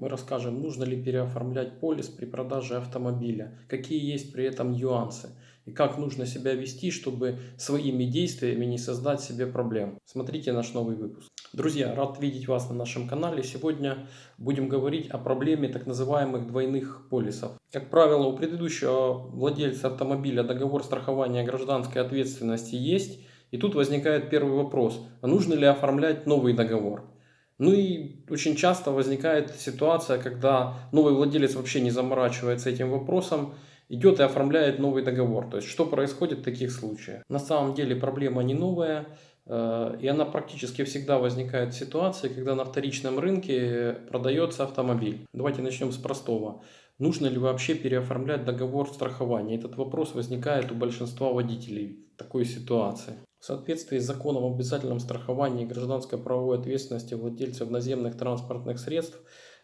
Мы расскажем, нужно ли переоформлять полис при продаже автомобиля, какие есть при этом нюансы и как нужно себя вести, чтобы своими действиями не создать себе проблем. Смотрите наш новый выпуск. Друзья, рад видеть вас на нашем канале. Сегодня будем говорить о проблеме так называемых двойных полисов. Как правило, у предыдущего владельца автомобиля договор страхования гражданской ответственности есть. И тут возникает первый вопрос, а нужно ли оформлять новый договор? Ну и очень часто возникает ситуация, когда новый владелец вообще не заморачивается этим вопросом, идет и оформляет новый договор. То есть что происходит в таких случаях? На самом деле проблема не новая, э, и она практически всегда возникает в ситуации, когда на вторичном рынке продается автомобиль. Давайте начнем с простого. Нужно ли вообще переоформлять договор страхования? Этот вопрос возникает у большинства водителей такой ситуации. В соответствии с законом об обязательном страховании гражданской правовой ответственности владельцев наземных транспортных средств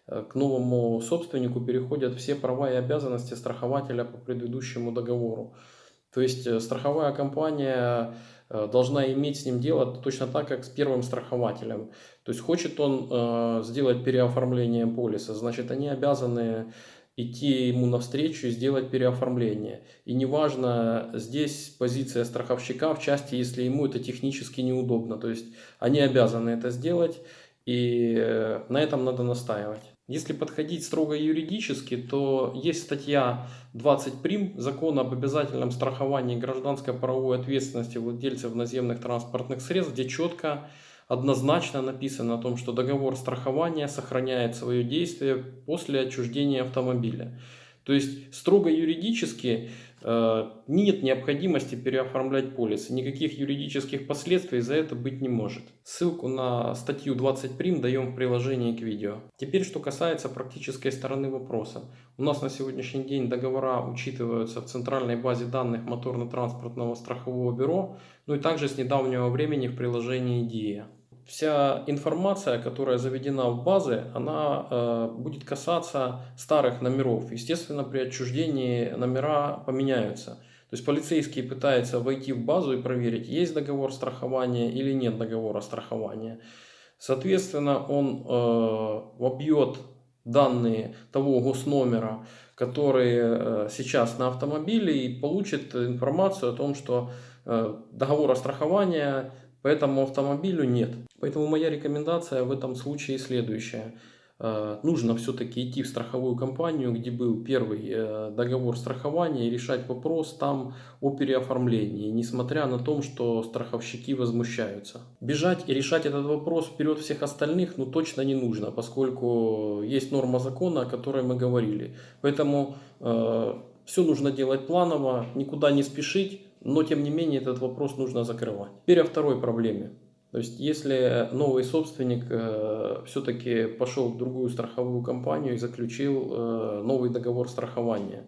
э, к новому собственнику переходят все права и обязанности страхователя по предыдущему договору. То есть э, страховая компания э, должна иметь с ним дело точно так, как с первым страхователем. То есть хочет он сделать переоформление полиса, значит они обязаны идти ему навстречу и сделать переоформление. И неважно здесь позиция страховщика в части, если ему это технически неудобно. То есть они обязаны это сделать и э, на этом надо настаивать. Если подходить строго юридически, то есть статья 20 прим закона об обязательном страховании гражданской правовой ответственности владельцев наземных транспортных средств, где четко однозначно написано о том, что договор страхования сохраняет свое действие после отчуждения автомобиля. То есть строго юридически э, нет необходимости переоформлять полисы. Никаких юридических последствий за это быть не может. Ссылку на статью 20 прим даем в приложении к видео. Теперь что касается практической стороны вопроса. У нас на сегодняшний день договора учитываются в центральной базе данных моторно-транспортного страхового бюро, ну и также с недавнего времени в приложении DIA вся информация, которая заведена в базы, она э, будет касаться старых номеров. Естественно, при отчуждении номера поменяются. То есть полицейский пытается войти в базу и проверить, есть договор страхования или нет договора страхования. Соответственно, он э, вобьет данные того госномера, который э, сейчас на автомобиле и получит информацию о том, что э, договора страхования по этому автомобилю нет. Поэтому моя рекомендация в этом случае следующая. Э, нужно все-таки идти в страховую компанию, где был первый э, договор страхования и решать вопрос там о переоформлении, несмотря на то, что страховщики возмущаются. Бежать и решать этот вопрос вперед всех остальных ну точно не нужно, поскольку есть норма закона, о которой мы говорили. Поэтому э, все нужно делать планово, никуда не спешить, но тем не менее этот вопрос нужно закрывать. Теперь о второй проблеме. То есть, если новый собственник э, все-таки пошел в другую страховую компанию и заключил э, новый договор страхования,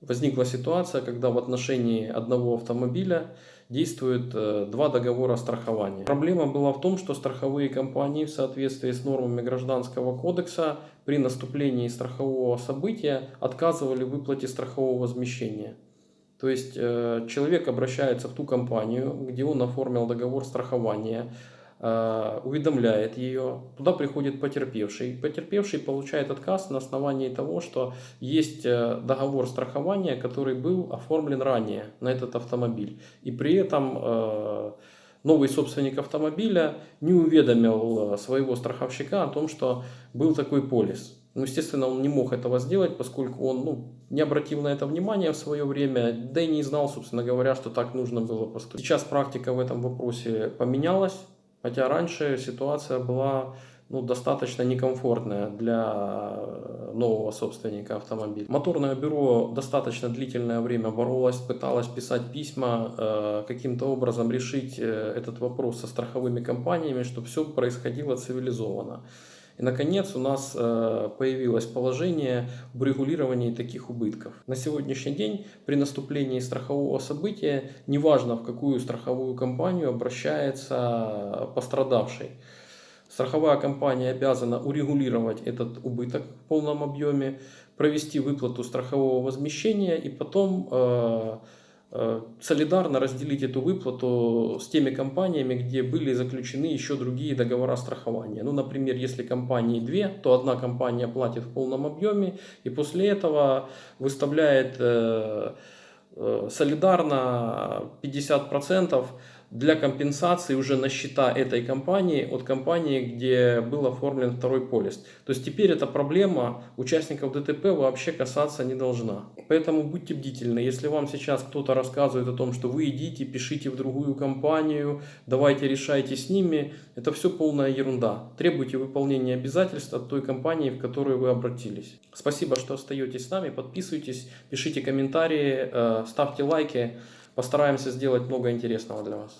возникла ситуация, когда в отношении одного автомобиля действует э, два договора страхования. Проблема была в том, что страховые компании в соответствии с нормами Гражданского кодекса при наступлении страхового события отказывали в выплате страхового возмещения. То есть э, человек обращается в ту компанию, где он оформил договор страхования, э, уведомляет ее, туда приходит потерпевший. Потерпевший получает отказ на основании того, что есть э, договор страхования, который был оформлен ранее на этот автомобиль. И при этом новый собственник автомобиля не уведомил своего страховщика о том, что был такой полис. Ну, естественно, он не мог этого сделать, поскольку он ну, не обратил на это внимание в свое время, да и не знал, собственно говоря, что так нужно было поступить. Сейчас практика в этом вопросе поменялась, хотя раньше ситуация была ну, достаточно некомфортная для нового собственника автомобиля. Моторное бюро достаточно длительное время боролось, пыталось писать письма, э, каким-то образом решить э, этот вопрос со страховыми компаниями, чтобы все происходило цивилизованно. И, наконец, у нас э, появилось положение об регулировании таких убытков. На сегодняшний день при наступлении страхового события, неважно в какую страховую компанию обращается пострадавший, страховая компания обязана урегулировать этот убыток в полном объеме, провести выплату страхового возмещения и потом э, э, солидарно разделить эту выплату с теми компаниями, где были заключены еще другие договора страхования. Ну, например, если компании две, то одна компания платит в полном объеме и после этого выставляет э, э, солидарно 50% для компенсации уже на счета этой компании от компании, где был оформлен второй полис. То есть теперь эта проблема участников ДТП вообще касаться не должна. Поэтому будьте бдительны. Если вам сейчас кто-то рассказывает о том, что вы идите, пишите в другую компанию, давайте решайте с ними, это все полная ерунда. Требуйте выполнения обязательств от той компании, в которую вы обратились. Спасибо, что остаетесь с нами. Подписывайтесь, пишите комментарии, э, ставьте лайки. Постараемся сделать много интересного для вас.